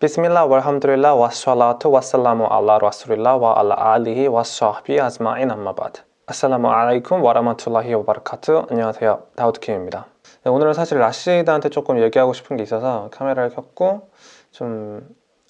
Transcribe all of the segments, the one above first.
비스밀라 walhamdulillah wassalatu wassalamu ala rasulillah wa ala alihi wa sahbihi ajma'in amma ba'd. 아살라무 알라이쿰 와라마툴라히 와바르카트 안녕하세요. 다우드킴입니다. 네, 오늘은 사실 라시드한테 조금 얘기하고 싶은 게 있어서 카메라를 켰고 좀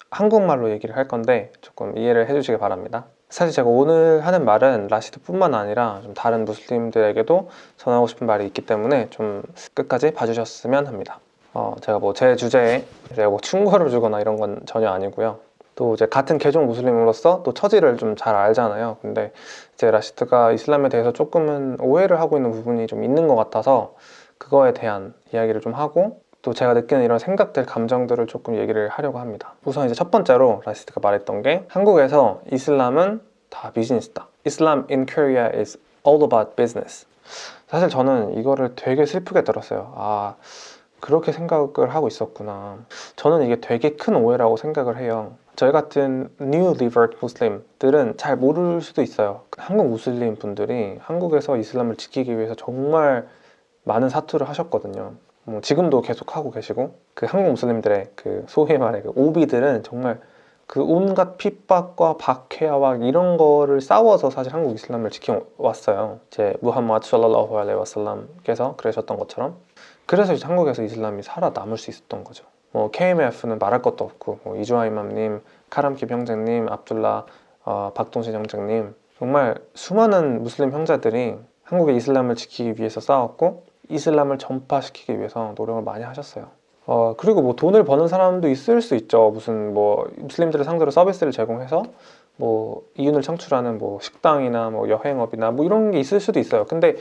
한국말로 얘기를 할 건데 조금 이해를 해주시기 바랍니다. 사실 제가 오늘 하는 말은 라시드 뿐만 아니라 좀 다른 무슬림들에게도 전하고 싶은 말이 있기 때문에 좀 끝까지 봐주셨으면 합니다 어, 제가 뭐 제 주제에 제가 뭐 충고를 주거나 이런 건 전혀 아니고요. 또 이제 같은 개종 무슬림으로서 또 처지를 좀 잘 알잖아요. 근데 이제 라시드가 이슬람에 대해서 조금은 오해를 하고 있는 부분이 좀 있는 것 같아서 그거에 대한 이야기를 좀 하고 또 제가 느끼는 이런 생각들, 감정들을 조금 얘기를 하려고 합니다. 우선 이제 첫 번째로 라시드가 말했던 게 한국에서 이슬람은 다 비즈니스다. Islam in Korea is all about business. 사실 저는 이거를 되게 슬프게 들었어요. 아 그렇게 생각을 하고 있었구나. 저는 이게 되게 큰 오해라고 생각을 해요. 저희 같은 New Revert Muslim들은 잘 모를 수도 있어요. 한국 무슬림 분들이 한국에서 이슬람을 지키기 위해서 정말 많은 사투를 하셨거든요. 뭐 지금도 계속 하고 계시고 그 한국 무슬림들의 그 소위 말해 그 오비들은 정말 그 온갖 핍박과 박해와 이런 거를 싸워서 사실 한국 이슬람을 지켜왔어요. 이제 무함마드 샬랄라후 알레이 와살람께서 그러셨던 것처럼. 그래서 이제 한국에서 이슬람이 살아남을 수 있었던 거죠. 뭐 KMF는 말할 것도 없고 뭐 이주아 이맘님, 카람킵 형제님, 압둘라, 어, 박동신 형제님. 정말 수많은 무슬림 형제들이 한국의 이슬람을 지키기 위해서 싸웠고 이슬람을 전파시키기 위해서 노력을 많이 하셨어요 어, 그리고 뭐 돈을 버는 사람도 있을 수 있죠. 무슨 뭐 무슬림들을 상대로 서비스를 제공해서 뭐 이윤을 창출하는 뭐 식당이나 뭐 여행업이나 뭐 이런 게 있을 수도 있어요. 근데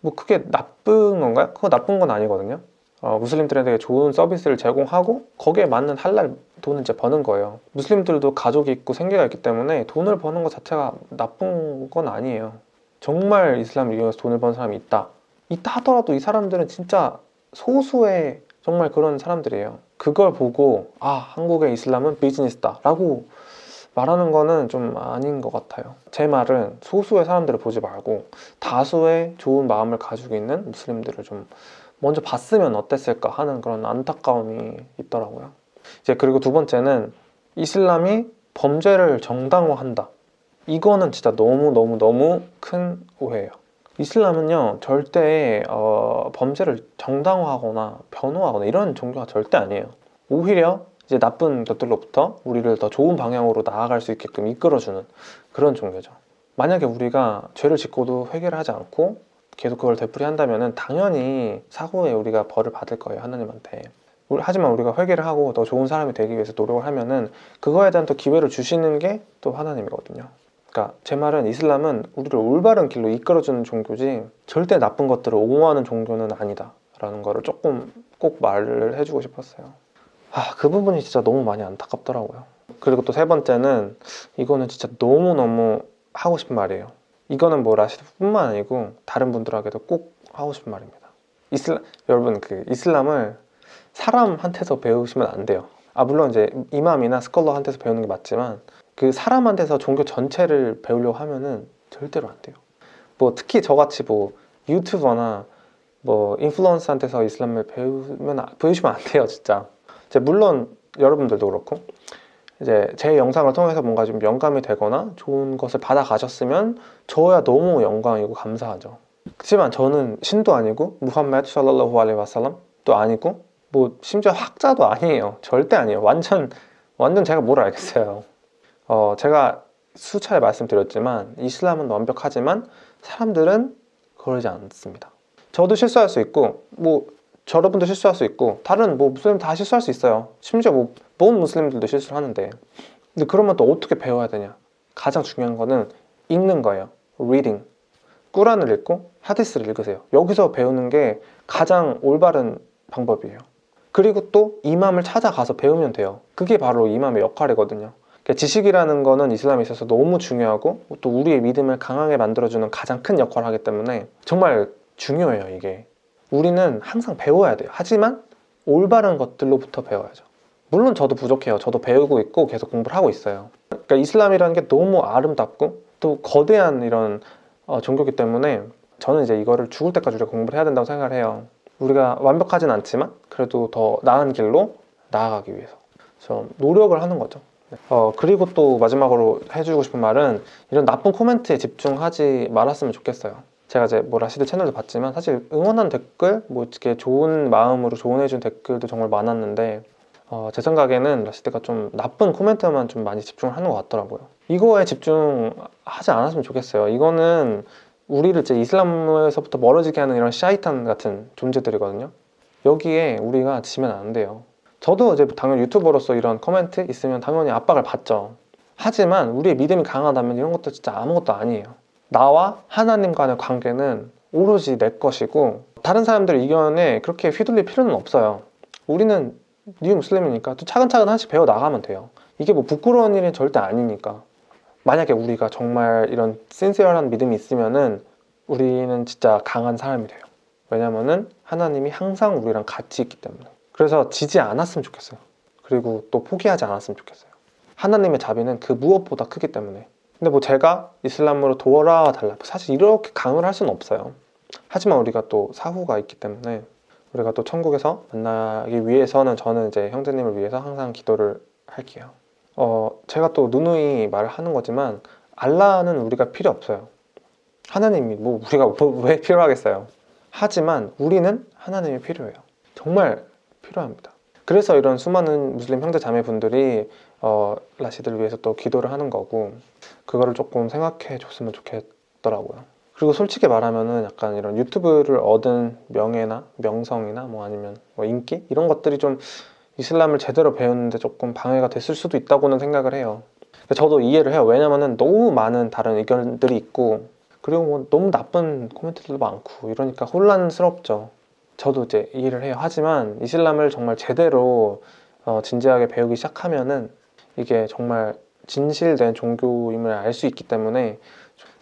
뭐 그게 나쁜 건가요? 그거 나쁜 건 아니거든요. 어, 무슬림들에게 좋은 서비스를 제공하고 거기에 맞는 할랄 돈을 이제 버는 거예요. 무슬림들도 가족이 있고 생계가 있기 때문에 돈을 버는 것 자체가 나쁜 건 아니에요. 정말 이슬람을 이용해서 돈을 버는 사람이 있다. 있다 하더라도 이 사람들은 진짜 소수의 정말 그런 사람들이에요. 그걸 보고 아 한국의 이슬람은 비즈니스다 라고 말하는 거는 좀 아닌 것 같아요. 제 말은 소수의 사람들을 보지 말고 다수의 좋은 마음을 가지고 있는 무슬림들을 좀 먼저 봤으면 어땠을까 하는 그런 안타까움이 있더라고요. 이제 그리고 두 번째는 이슬람이 범죄를 정당화한다. 이거는 진짜 너무너무너무 큰 오해예요 이슬람은요 절대 어, 범죄를 정당화하거나 변호하거나 이런 종교가 절대 아니에요. 오히려 이제 나쁜 것들로부터 우리를 더 좋은 방향으로 나아갈 수 있게끔 이끌어주는 그런 종교죠. 만약에 우리가 죄를 짓고도 회개를 하지 않고 계속 그걸 되풀이한다면 당연히 사고에 우리가 벌을 받을 거예요 하나님한테. 하지만 우리가 회개를 하고 더 좋은 사람이 되기 위해서 노력을 하면은 그거에 대한 또 기회를 주시는 게 또 하나님이거든요 그러니까 제 말은 이슬람은 우리를 올바른 길로 이끌어주는 종교지 절대 나쁜 것들을 옹호하는 종교는 아니다 라는 거를 조금 꼭 말을 해주고 싶었어요. 아, 그 부분이 진짜 너무 많이 안타깝더라고요. 그리고 또 세 번째는 이거는 진짜 너무너무 하고 싶은 말이에요. 이거는 뭐 라시드 뿐만 아니고 다른 분들에게도 꼭 하고 싶은 말입니다. 이슬람, 여러분 그 이슬람을 사람한테서 배우시면 안 돼요. 아 물론 이제 이맘이나 스컬러한테서 배우는 게 맞지만 그 사람한테서 종교 전체를 배우려고 하면은 절대로 안 돼요. 뭐 특히 저같이 뭐 유튜버나 뭐 인플루언서한테서 이슬람을 배우면 배우시면 안 돼요 진짜. 물론 여러분들도 그렇고 이제 제 영상을 통해서 뭔가 좀 영감이 되거나 좋은 것을 받아가셨으면 저야 너무 영광이고 감사하죠. 그렇지만 저는 신도 아니고 무함메드 샬랄라후 알레 와살람도 아니고 뭐 심지어 학자도 아니에요. 절대 아니에요. 완전 완전 제가 뭘 알겠어요 어 제가 수차례 말씀드렸지만 이슬람은 완벽하지만 사람들은 그러지 않습니다. 저도 실수할 수 있고 뭐 여러분도 실수할 수 있고 다른 뭐 무슬림 다 실수할 수 있어요. 심지어 뭐 모든 무슬림들도 실수를 하는데. 근데 그러면 또 어떻게 배워야 되냐? 가장 중요한 거는 읽는 거예요. reading. 꾸란을 읽고 하디스를 읽으세요. 여기서 배우는 게 가장 올바른 방법이에요. 그리고 또 이맘을 찾아가서 배우면 돼요. 그게 바로 이맘의 역할이거든요 그러니까 지식이라는 거는 이슬람에 있어서 너무 중요하고 또 우리의 믿음을 강하게 만들어주는 가장 큰 역할을 하기 때문에 정말 중요해요 이게. 우리는 항상 배워야 돼요. 하지만 올바른 것들로부터 배워야죠. 물론 저도 부족해요. 저도 배우고 있고 계속 공부를 하고 있어요. 그러니까 이슬람이라는 게 너무 아름답고 또 거대한 이런 어, 종교기 때문에 저는 이제 이거를 죽을 때까지 우리가 공부를 해야 된다고 생각을 해요. 우리가 완벽하진 않지만 그래도 더 나은 길로 나아가기 위해서 그래서 노력을 하는 거죠. 어, 그리고 또 마지막으로 해주고 싶은 말은 이런 나쁜 코멘트에 집중하지 말았으면 좋겠어요. 제가 이제 뭐 라시드 채널도 봤지만 사실 응원한 댓글, 뭐 이렇게 좋은 마음으로 조언해준 댓글도 정말 많았는데 어, 제 생각에는 라시드가 좀 나쁜 코멘트만 좀 많이 집중을 하는 것 같더라고요. 이거에 집중하지 않았으면 좋겠어요. 이거는 우리를 이제 이슬람에서부터 멀어지게 하는 이런 샤이탄 같은 존재들이거든요. 여기에 우리가 지면 안 돼요. 저도 이제 당연히 유튜버로서 이런 코멘트 있으면 당연히 압박을 받죠. 하지만 우리의 믿음이 강하다면 이런 것도 진짜 아무것도 아니에요. 나와 하나님 간의 관계는 오로지 내 것이고 다른 사람들의 의견에 그렇게 휘둘릴 필요는 없어요. 우리는 new 무슬림이니까 또 차근차근 하나씩 배워 나가면 돼요. 이게 뭐 부끄러운 일은 절대 아니니까. 만약에 우리가 정말 이런 sincere한 믿음이 있으면은 우리는 진짜 강한 사람이 돼요. 왜냐면은 하나님이 항상 우리랑 같이 있기 때문에. 그래서 지지 않았으면 좋겠어요. 그리고 또 포기하지 않았으면 좋겠어요. 하나님의 자비는 그 무엇보다 크기 때문에. 근데 뭐 제가 이슬람으로 돌아와 달라. 사실 이렇게 강요를 할 수는 없어요. 하지만 우리가 또 사후가 있기 때문에 우리가 또 천국에서 만나기 위해서는 저는 이제 형제님을 위해서 항상 기도를 할게요. 어, 제가 또 누누이 말을 하는 거지만 알라는 우리가 필요 없어요. 하나님이 뭐 우리가 뭐- 왜 필요하겠어요. 하지만 우리는 하나님이 필요해요. 정말 필요합니다. 그래서 이런 수많은 무슬림 형제 자매분들이 어, 라시드를 위해서 또 기도를 하는 거고 그거를 조금 생각해 줬으면 좋겠더라고요. 그리고 솔직히 말하면은 약간 이런 유튜브를 얻은 명예나 명성이나 뭐 아니면 뭐 인기 이런 것들이 좀 이슬람을 제대로 배우는데 조금 방해가 됐을 수도 있다고는 생각을 해요. 저도 이해를 해요. 왜냐면은 너무 많은 다른 의견들이 있고 그리고 뭐 너무 나쁜 코멘트들도 많고 이러니까 혼란스럽죠. 저도 이제 이해를 해요. 하지만 이슬람을 정말 제대로 어, 진지하게 배우기 시작하면은 이게 정말 진실된 종교임을 알 수 있기 때문에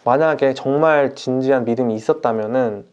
만약에 정말 진지한 믿음이 있었다면은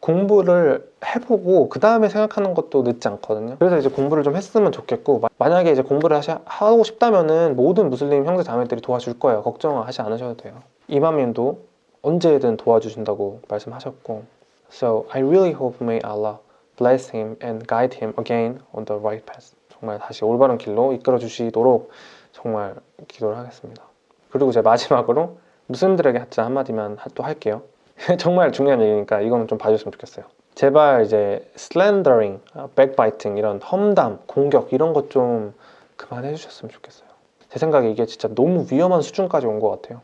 공부를 해보고 그 다음에 생각하는 것도 늦지 않거든요. 그래서 이제 공부를 좀 했으면 좋겠고 마- 만약에 이제 공부를 하시, 하고 싶다면은 모든 무슬림 형제 자매들이 도와줄 거예요. 걱정하지 않으셔도 돼요. 이마민도 언제든 도와주신다고 말씀하셨고 So I really hope may Allah bless him and guide him again on the right path. 정말 다시 올바른 길로 이끌어 주시도록 정말 기도를 하겠습니다. 그리고 이제 마지막으로 무슬림들에게 진짜 한마디만 하- 또 할게요. 정말 중요한 얘기니까 이거는 좀 봐줬으면 좋겠어요. 제발 이제 slandering, backbiting 이런 험담, 공격 이런 것 좀 그만해 주셨으면 좋겠어요. 제 생각에 이게 진짜 너무 위험한 수준까지 온 것 같아요.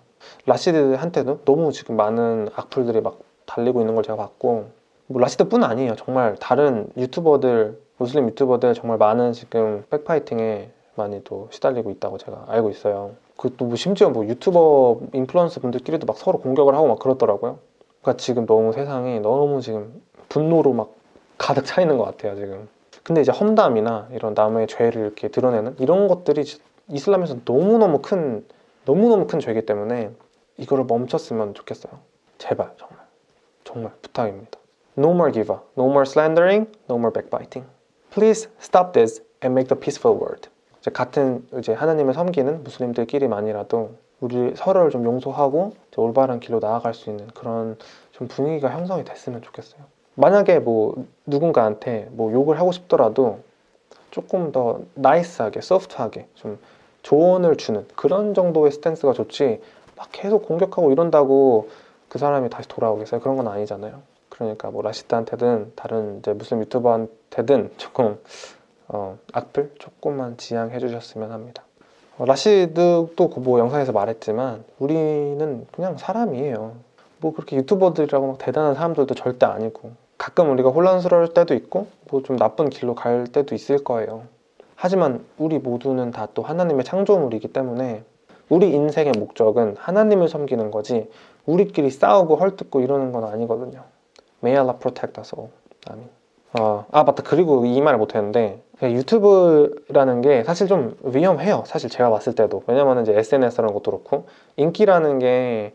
라시드한테도 너무 지금 많은 악플들이 막 달리고 있는 걸 제가 봤고 뭐 라시드뿐 아니에요. 정말 다른 유튜버들, 무슬림 유튜버들 정말 많은 지금 백파이팅에 많이 또 시달리고 있다고 제가 알고 있어요. 그또 뭐 심지어 뭐 유튜버 인플루언서 분들끼리도 막 서로 공격을 하고 막 그렇더라고요. 그러니까 지금 너무 세상이 너무 지금 분노로 막 가득 차 있는 것 같아요 지금. 근데 이제 험담이나 이런 남의 죄를 이렇게 드러내는 이런 것들이 이슬람에서 너무 너무 큰 너무 너무 큰 죄이기 때문에 이거를 멈췄으면 좋겠어요. 제발 정말 정말 부탁입니다. No more giver, no more slandering, no more backbiting. Please stop this and make the peaceful world. 이제 같은 이제 하나님을 섬기는 무슬림들끼리만이라도 우리 서로를 좀 용서하고 올바른 길로 나아갈 수 있는 그런 좀 분위기가 형성이 됐으면 좋겠어요. 만약에 뭐 누군가한테 뭐 욕을 하고 싶더라도 조금 더 nice하게, soft하게 좀 조언을 주는 그런 정도의 스탠스가 좋지 막 계속 공격하고 이런다고 그 사람이 다시 돌아오겠어요? 그런 건 아니잖아요. 그러니까 뭐 라시드한테든 다른 이제 무슬림 유튜버한테든 조금 어, 악플 조금만 지양해 주셨으면 합니다. 어, 라시드도 그뭐 영상에서 말했지만 우리는 그냥 사람이에요. 뭐 그렇게 유튜버들이라고 막 대단한 사람들도 절대 아니고 가끔 우리가 혼란스러울 때도 있고 뭐 좀 나쁜 길로 갈 때도 있을 거예요. 하지만 우리 모두는 다 또 하나님의 창조물이기 때문에 우리 인생의 목적은 하나님을 섬기는 거지 우리끼리 싸우고 헐뜯고 이러는 건 아니거든요. May Allah protect us all. 아민. 어, 아 맞다. 그리고 이 말을 못했는데 유튜브라는 게 사실 좀 위험해요. 사실 제가 봤을 때도. 왜냐면 이제 SNS라는 것도 그렇고 인기라는 게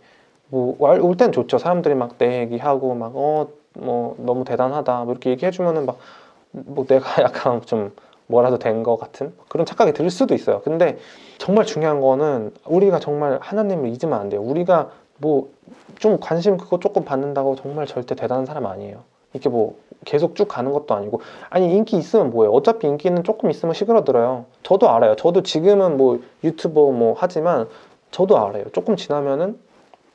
뭐올 땐 좋죠. 사람들이 막 내 얘기하고 막 어 뭐 너무 대단하다. 뭐 이렇게 얘기해주면은 막 뭐 내가 약간 좀 뭐라도 된 것 같은 그런 착각이 들 수도 있어요. 근데 정말 중요한 거는 우리가 정말 하나님을 잊으면 안 돼요. 우리가 뭐 좀 관심 그거 조금 받는다고 정말 절대 대단한 사람 아니에요. 이게 뭐 계속 쭉 가는 것도 아니고. 아니 인기 있으면 뭐예요? 어차피 인기는 조금 있으면 시그러들어요. 저도 알아요. 저도 지금은 뭐 유튜버 뭐 하지만 저도 알아요. 조금 지나면은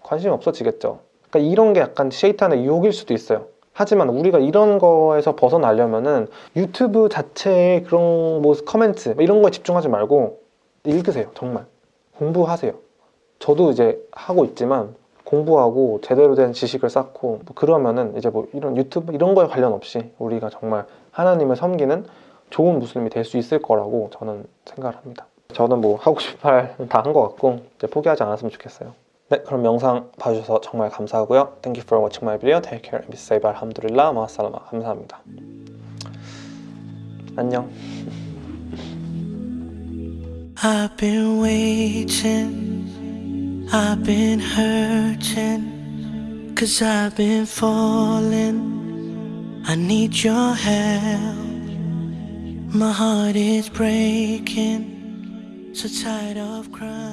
관심이 없어지겠죠. 그러니까 이런 게 약간 쉐이탄의 유혹일 수도 있어요. 하지만 우리가 이런 거에서 벗어나려면은 유튜브 자체의 그런 뭐 커멘트 뭐 이런 거에 집중하지 말고 읽으세요. 정말. 공부하세요 저도 이제 하고 있지만 공부하고 제대로 된 지식을 쌓고 뭐 그러면은 이제 뭐 이런 유튜브 이런 거에 관련 없이 우리가 정말 하나님을 섬기는 좋은 무슬림이 될 수 있을 거라고 저는 생각을 합니다. 저는 뭐 하고 싶은 말 다 한 것 같고 이제 포기하지 않았으면 좋겠어요. 네, 그럼 영상 봐주셔서 정말 감사하고요. Thank you for watching my video. Take care and be safe. 알함두릴라 마살라마. 감사합니다. 안녕. I've been hurting, cause I've been falling. I need your help. My heart is breaking, so tired of crying.